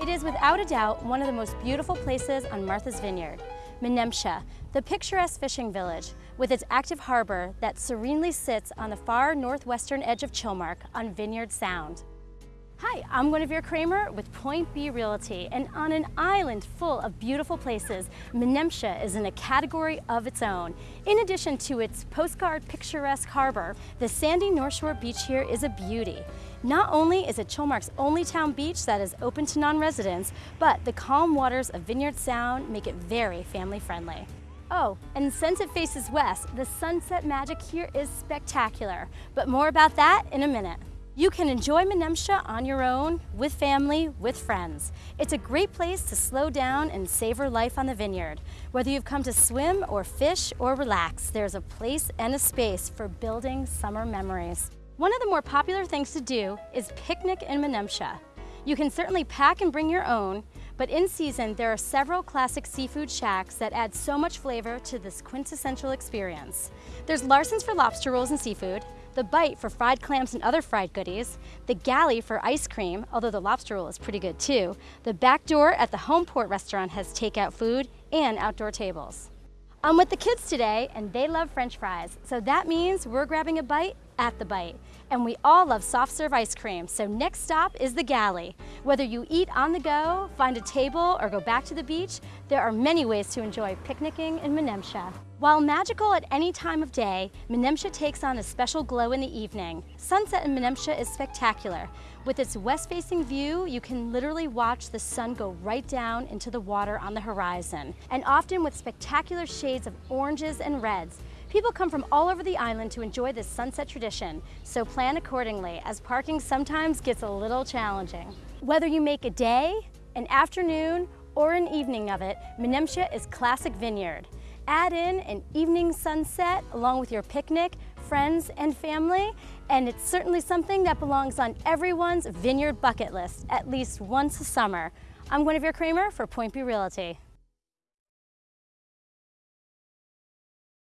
It is without a doubt one of the most beautiful places on Martha's Vineyard. Menemsha, the picturesque fishing village with its active harbor that serenely sits on the far northwestern edge of Chilmark on Vineyard Sound. Hi, I'm Guinevere Kramer with Point B Realty, and on an island full of beautiful places, Menemsha is in a category of its own. In addition to its postcard picturesque harbor, the sandy North Shore beach here is a beauty. Not only is it Chilmark's only town beach that is open to non-residents, but the calm waters of Vineyard Sound make it very family friendly. Oh, and since it faces west, the sunset magic here is spectacular. But more about that in a minute. You can enjoy Menemsha on your own, with family, with friends. It's a great place to slow down and savor life on the vineyard. Whether you've come to swim or fish or relax, there's a place and a space for building summer memories. One of the more popular things to do is picnic in Menemsha. You can certainly pack and bring your own, but in season, there are several classic seafood shacks that add so much flavor to this quintessential experience. There's Larsen's for lobster rolls and seafood, the Bite for fried clams and other fried goodies, the Galley for ice cream, although the lobster roll is pretty good too, the back door at the Homeport restaurant has takeout food and outdoor tables. I'm with the kids today and they love french fries, so that means we're grabbing a bite at the Bite. And we all love soft serve ice cream, so next stop is the Galley. Whether you eat on the go, find a table, or go back to the beach, there are many ways to enjoy picnicking in Menemsha. While magical at any time of day, Menemsha takes on a special glow in the evening. Sunset in Menemsha is spectacular. With its west-facing view, you can literally watch the sun go right down into the water on the horizon, and often with spectacular shades of oranges and reds. People come from all over the island to enjoy this sunset tradition, so plan accordingly as parking sometimes gets a little challenging. Whether you make a day, an afternoon, or an evening of it, Menemsha is classic vineyard. Add in an evening sunset along with your picnic, friends, and family, and it's certainly something that belongs on everyone's vineyard bucket list at least once a summer. I'm Guinevere Kramer for Point B Realty.